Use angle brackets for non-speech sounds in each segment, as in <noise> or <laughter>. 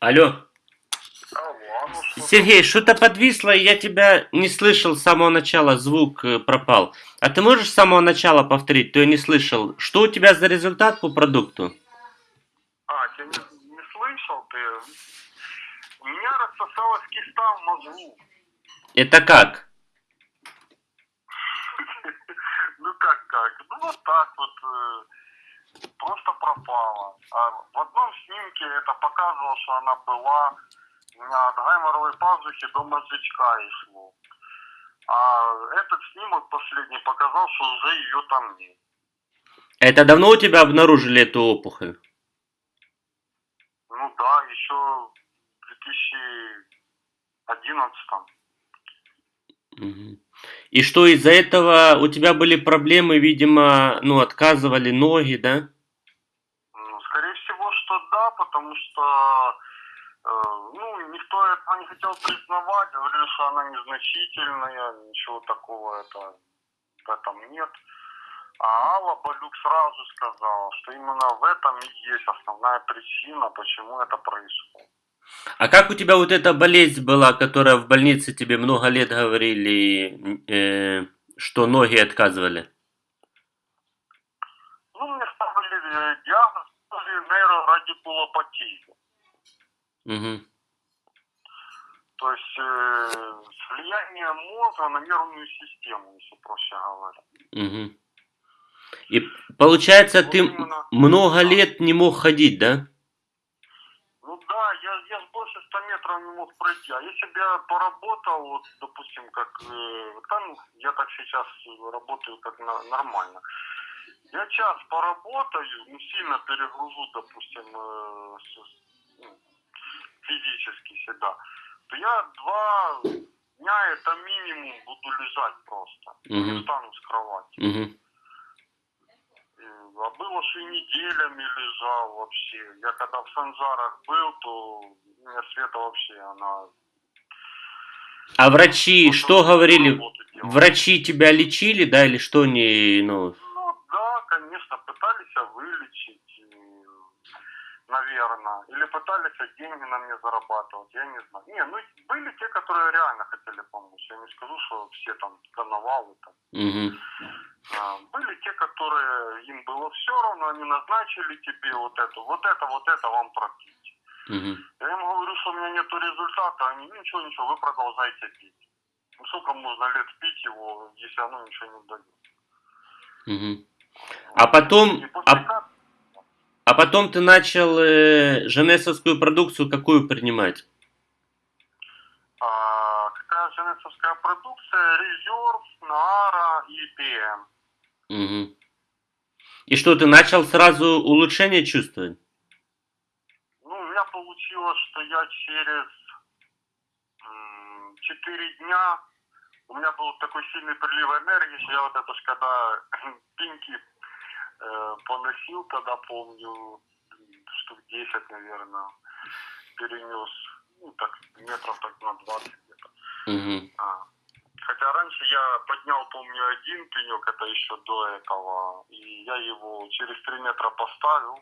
Алло. Сергей, что-то подвисло, и я тебя не слышал с самого начала, звук э, пропал. А ты можешь с самого начала повторить? То я не слышал. Что у тебя за результат по продукту? А, ты не, не слышал ты? У меня рассосалась киста в мозгу. Это как? <laughs> Ну как как? Ну вот так вот. Просто пропала. А в одном снимке это показывало, что она была от гайморовой пазухи до мозжечка и шло. А этот снимок последний показал, что уже ее там нет. Это давно у тебя обнаружили эту опухоль? Ну да, еще в 2011 Мгм. И что из-за этого у тебя были проблемы, видимо, ну, отказывали ноги, да? Ну, скорее всего, что да, потому что э, ну, никто этого не хотел признавать, говорили, что она незначительная, ничего такого это, в этом нет. А Алла Балюк сразу сказала, что именно в этом и есть основная причина, почему это происходит. А как у тебя вот эта болезнь была, которая в больнице тебе много лет говорили, э, что ноги отказывали? Ну, мне ставили э, диагноз нейрорадикулопатия. Мгм. То есть э, влияние мозга на нервную систему, если проще говоря. Мгм. И получается, Вот ты именно. много лет не мог ходить, да? Ну да, я, я с больше 100 метров не мог пройти. А если бы я поработал, вот, допустим, как э, там, я так сейчас работаю как на- нормально. Я час поработаю, ну, сильно перегружу, допустим, э, ну, физически себя, то я два дня это минимум буду лежать просто. Не Мгм. встану с кровати. Мгм. Было, что и неделями лежал вообще. Я когда в Санжарах был, то у меня Света вообще, она... А врачи вот что говорили? Врачи тебя лечили, да, или что не, ну, Ну да, конечно, пытались вылечить, наверное. Или пытались деньги на мне зарабатывать, я не знаю. Не, ну были те, которые реально хотели помочь. Я не скажу, что все там коновалы там. мгм. А, Были те, которые им было все равно, они назначили тебе вот это, вот это, вот это вам пропить. Мгм. Я им говорю, что у меня нет результата, они, ничего, ничего, вы продолжайте пить. Ну сколько можно лет пить его, если оно ничего не дает. Мгм. А потом, а, а потом ты начал э, женесовскую продукцию какую принимать? а, какая женецовская продукция, резерв, Наара и ПМ. Мгм. И что, ты начал сразу улучшение чувствовать? Ну, у меня получилось, что я через 4 дня, у меня был такой сильный прилив энергии, что я вот это ж когда <clears throat> пинки э, поносил, тогда помню, штук 10, наверное, перенес, ну, так, метров так на 20 где-то. Мгм. Раньше я поднял, помню, один пенек, это еще до этого, и я его через 3 метра поставил,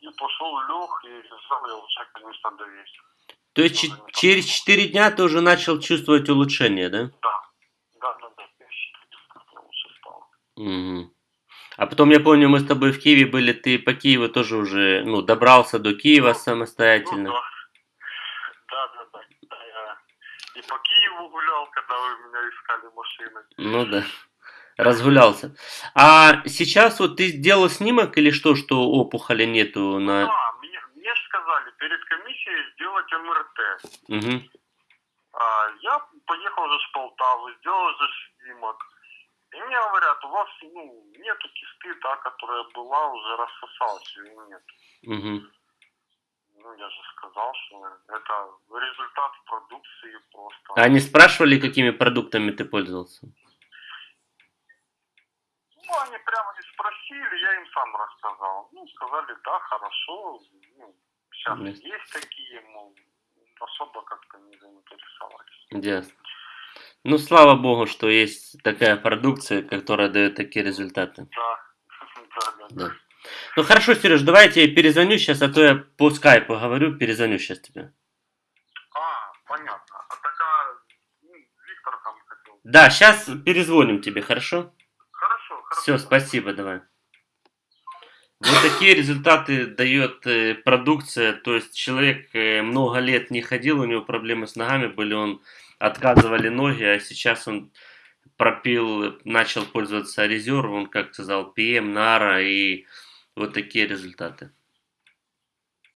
и пошел лег, и взял я уже, конечно, до веса. То есть че- через 4 дня ты уже начал чувствовать улучшение, да? Да, да, да, да, я что лучше стало. Мгм. А потом, я помню, мы с тобой в Киеве были, ты по Киеву тоже уже, ну, добрался до Киева Ну, самостоятельно. Ну. Да, да, да. да, я и по Киеву гулял, когда вы меня искали машины. Ну да, разгулялся. А сейчас вот ты сделал снимок или что, что опухоли нету на... Да, мне, мне ж сказали перед комиссией сделать МРТ. Мгм. А, я поехал же с Полтавы, сделал же снимок. И мне говорят, у вас ну, нету кисты, та, которая была, уже рассосалась, ее нет. Мгм. Ну, я же сказал, что это результат продукции просто. А они спрашивали, какими продуктами ты пользовался? Ну, они прямо не спросили, я им сам рассказал. Ну, сказали, да, хорошо, ну, сейчас Мгм. есть такие, мол, особо как-то не заинтересовались. Ясно. Ну, слава богу, что есть такая продукция, которая дает такие результаты. Да, <laughs> да, да. Да. Ну хорошо, Сереж, давай я тебе перезвоню сейчас, а то я по скайпу говорю, перезвоню сейчас тебе. А, понятно. А такая, ну, Виктор там хотел. Да, сейчас перезвоним тебе, хорошо? Хорошо, хорошо. Все, спасибо, давай. Вот такие результаты дает э, продукция. То есть человек э, много лет не ходил, у него проблемы с ногами были, он отказывали ноги, а сейчас он пропил, начал пользоваться резервом, как сказал, ПМ, Нара и вот такие результаты.